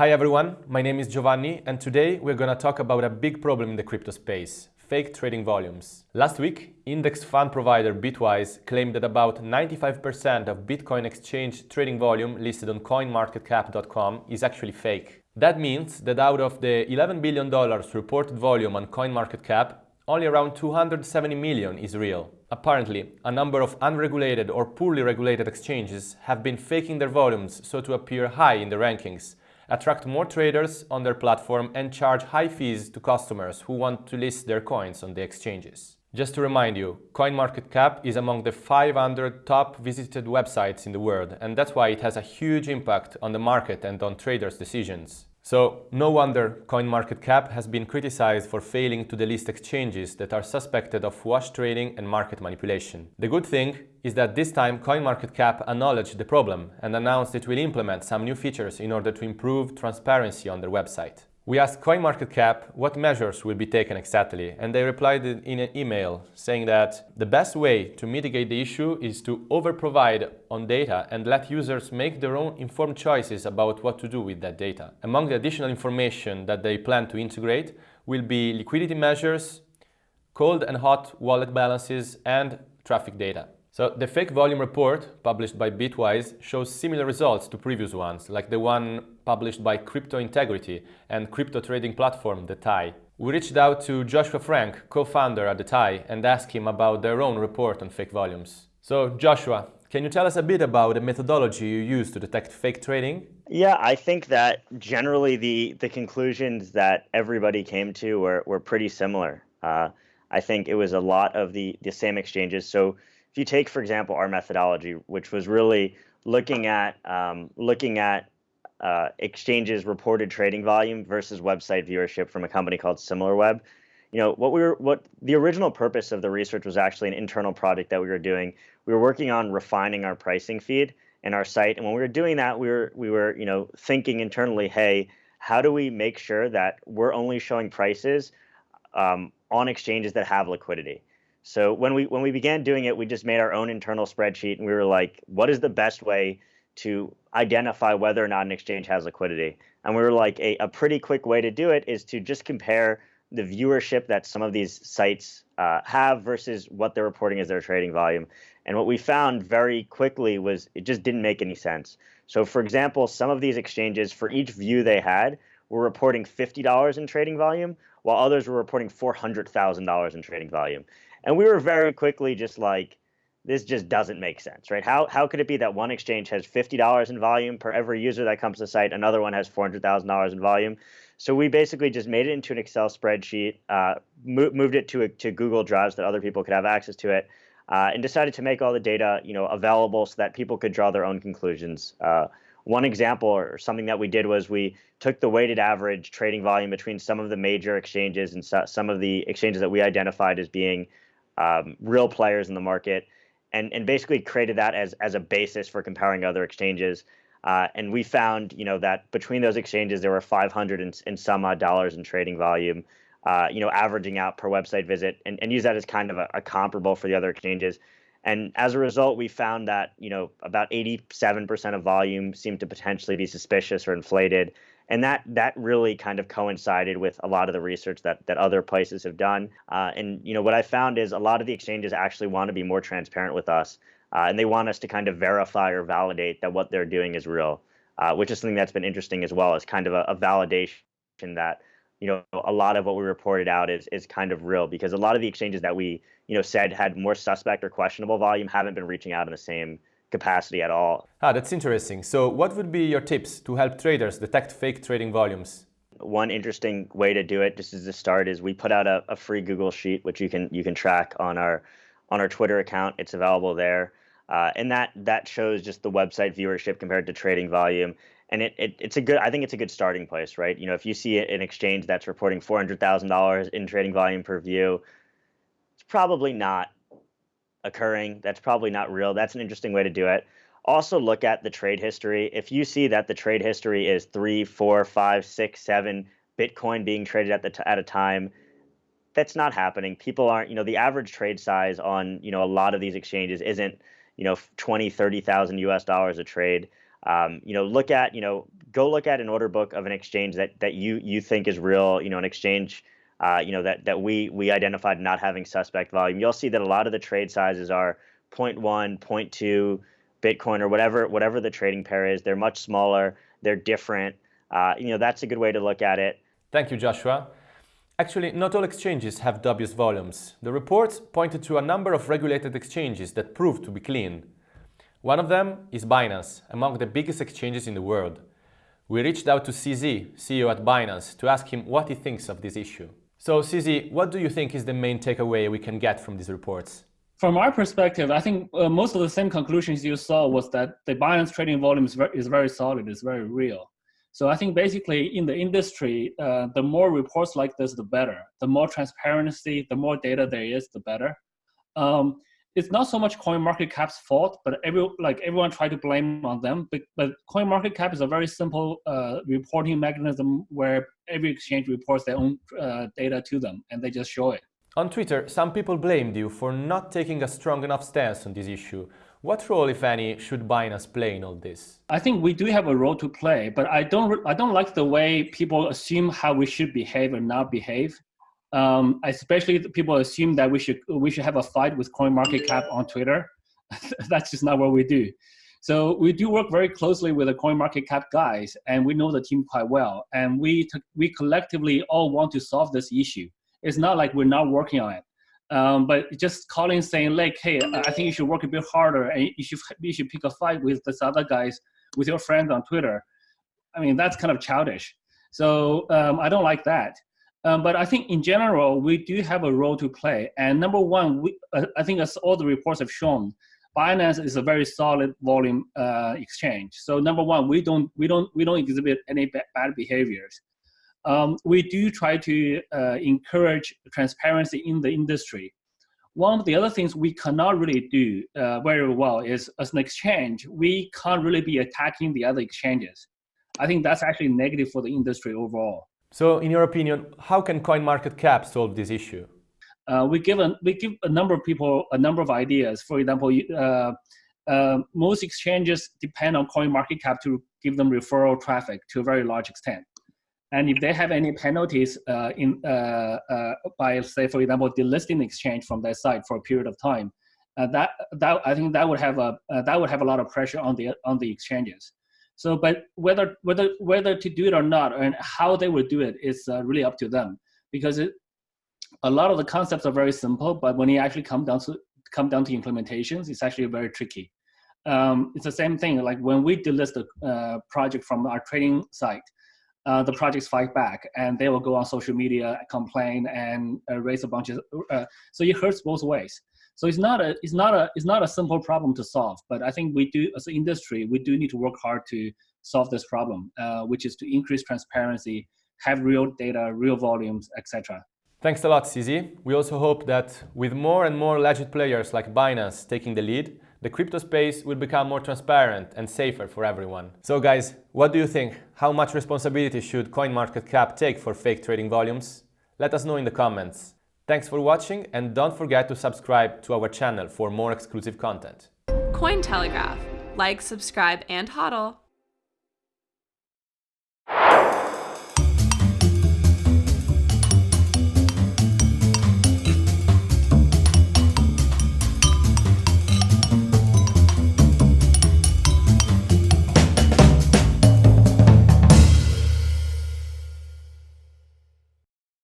Hi everyone, my name is Giovanni and today we're going to talk about a big problem in the crypto space, fake trading volumes. Last week, index fund provider Bitwise claimed that about 95% of Bitcoin exchange trading volume listed on coinmarketcap.com is actually fake. That means that out of the $11 billion reported volume on CoinMarketCap, only around 270 million is real. Apparently, a number of unregulated or poorly regulated exchanges have been faking their volumes so to appear high in the rankings, attract more traders on their platform and charge high fees to customers who want to list their coins on the exchanges. Just to remind you, CoinMarketCap is among the 500 top visited websites in the world and that's why it has a huge impact on the market and on traders' decisions. So no wonder CoinMarketCap has been criticized for failing to delist exchanges that are suspected of wash trading and market manipulation. The good thing is that this time CoinMarketCap acknowledged the problem and announced it will implement some new features in order to improve transparency on their website. We asked CoinMarketCap what measures will be taken exactly, and they replied in an email saying that the best way to mitigate the issue is to overprovide on data and let users make their own informed choices about what to do with that data. Among the additional information that they plan to integrate will be liquidity measures, cold and hot wallet balances, and traffic data. So the fake volume report published by Bitwise shows similar results to previous ones, like the one published by Crypto Integrity and crypto trading platform The TIE. We reached out to Joshua Frank, co-founder at The TIE, and asked him about their own report on fake volumes. So Joshua, can you tell us a bit about the methodology you use to detect fake trading? Yeah, I think that generally the the conclusions that everybody came to were, were pretty similar. Uh, I think it was a lot of the, the same exchanges. So if you take, for example, our methodology, which was really looking at um, looking at uh, exchanges reported trading volume versus website viewership from a company called SimilarWeb. You know what we were what the original purpose of the research was actually an internal project that we were doing. We were working on refining our pricing feed and our site, and when we were doing that, we were we were you know thinking internally, hey, how do we make sure that we're only showing prices um, on exchanges that have liquidity? So when we when we began doing it, we just made our own internal spreadsheet, and we were like, what is the best way to identify whether or not an exchange has liquidity? And we were like, a, a pretty quick way to do it is to just compare the viewership that some of these sites uh, have versus what they're reporting as their trading volume. And what we found very quickly was it just didn't make any sense. So, for example, some of these exchanges, for each view they had, were reporting $50 in trading volume, while others were reporting $400,000 in trading volume. And we were very quickly just like, this just doesn't make sense, right? How, how could it be that one exchange has $50 in volume per every user that comes to the site, another one has $400,000 in volume? So we basically just made it into an Excel spreadsheet, uh, mo moved it to, a, to Google Drives that other people could have access to it, uh, and decided to make all the data you know, available so that people could draw their own conclusions. Uh, one example or something that we did was we took the weighted average trading volume between some of the major exchanges and so, some of the exchanges that we identified as being um, real players in the market, and and basically created that as as a basis for comparing other exchanges. Uh, and we found, you know, that between those exchanges, there were 500 and, and some odd dollars in trading volume, uh, you know, averaging out per website visit, and, and use that as kind of a, a comparable for the other exchanges. And as a result, we found that you know about 87% of volume seemed to potentially be suspicious or inflated, and that that really kind of coincided with a lot of the research that that other places have done. Uh, and you know what I found is a lot of the exchanges actually want to be more transparent with us, uh, and they want us to kind of verify or validate that what they're doing is real, uh, which is something that's been interesting as well as kind of a, a validation that you know a lot of what we reported out is is kind of real because a lot of the exchanges that we you know said had more suspect or questionable volume haven't been reaching out in the same capacity at all. Ah, that's interesting. So what would be your tips to help traders detect fake trading volumes? One interesting way to do it, just as a start, is we put out a, a free Google sheet, which you can you can track on our on our Twitter account. It's available there, uh, and that that shows just the website viewership compared to trading volume. And it, it it's a good I think it's a good starting place, right? You know, if you see an exchange that's reporting four hundred thousand dollars in trading volume per view, it's probably not occurring. That's probably not real. That's an interesting way to do it. Also, look at the trade history. If you see that the trade history is three, four, five, six, seven Bitcoin being traded at the t- at a time, that's not happening. People aren't, you know, the average trade size on, you know, a lot of these exchanges isn't, you know, 20, 30,000 US dollars a trade. Um, you know, look at, you know, go look at an order book of an exchange that that you you think is real. You know, an exchange. Uh, you know that that we we identified not having suspect volume. You'll see that a lot of the trade sizes are 0.1, 0.2 Bitcoin or whatever whatever the trading pair is. They're much smaller. They're different. Uh, you know that's a good way to look at it. Thank you, Joshua. Actually, not all exchanges have dubious volumes. The reports pointed to a number of regulated exchanges that proved to be clean. One of them is Binance, among the biggest exchanges in the world. We reached out to CZ, CEO at Binance, to ask him what he thinks of this issue. So CZ, what do you think is the main takeaway we can get from these reports? From our perspective, I think uh, most of the same conclusions you saw was that the Binance trading volume is very, is very solid, is very real. So I think basically in the industry, uh, the more reports like this, the better. The more transparency, the more data there is, the better. Um, it's not so much coin market cap's fault, but every like everyone tried to blame on them. But, but Cap is a very simple uh, reporting mechanism where every exchange reports their own uh, data to them, and they just show it. On Twitter, some people blamed you for not taking a strong enough stance on this issue. What role, if any, should Binance play in all this? I think we do have a role to play, but I don't. I don't like the way people assume how we should behave or not behave. Um, especially people assume that we should we should have a fight with coin market cap on Twitter. That's just not what we do. So we do work very closely with the coin market cap guys, and we know the team quite well. And we we collectively all want to solve this issue. It's not like we're not working on it. Um, but just calling saying like, hey, I think you should work a bit harder, and you should you should pick a fight with this other guys, with your friends on Twitter. I mean, that's kind of childish. So um, I don't like that. Um, but I think in general, we do have a role to play. And number one, we, uh, I think as all the reports have shown, Binance is a very solid volume uh, exchange. So number one, we don't we don't we don't exhibit any bad behaviors um, we do try to uh, encourage transparency in the industry. One of the other things we cannot really do uh, very well is as an exchange, we can't really be attacking the other exchanges. I think that's actually negative for the industry overall. So in your opinion, how can CoinMarketCap solve this issue? Uh, we, give a, we give a number of people a number of ideas. For example, uh, uh, most exchanges depend on CoinMarketCap to give them referral traffic to a very large extent. And if they have any penalties uh, in, uh, uh, by, say, for example, delisting exchange from their site for a period of time, that, that I think that would have a that would have a lot of pressure on the on the exchanges. So, but whether whether whether to do it or not, and how they would do it is uh, really up to them, because it, a lot of the concepts are very simple, but when you actually come down to come down to implementations, it's actually very tricky. Um, it's the same thing. Like when we delist a project from our trading site, uh, the projects fight back and they will go on social media, complain and uh, raise a bunch of, uh, so it hurts both ways. So it's not a, it's not a, it's not a simple problem to solve, but I think we do, as an industry, we do need to work hard to solve this problem, uh, which is to increase transparency, have real data, real volumes, etc. Thanks a lot, CZ. We also hope that with more and more legit players like Binance taking the lead, the crypto space will become more transparent and safer for everyone. So guys, what do you think? How much responsibility should CoinMarketCap take for fake trading volumes? Let us know in the comments. Thanks for watching and don't forget to subscribe to our channel for more exclusive content. Cointelegraph. Like, subscribe, and hodl.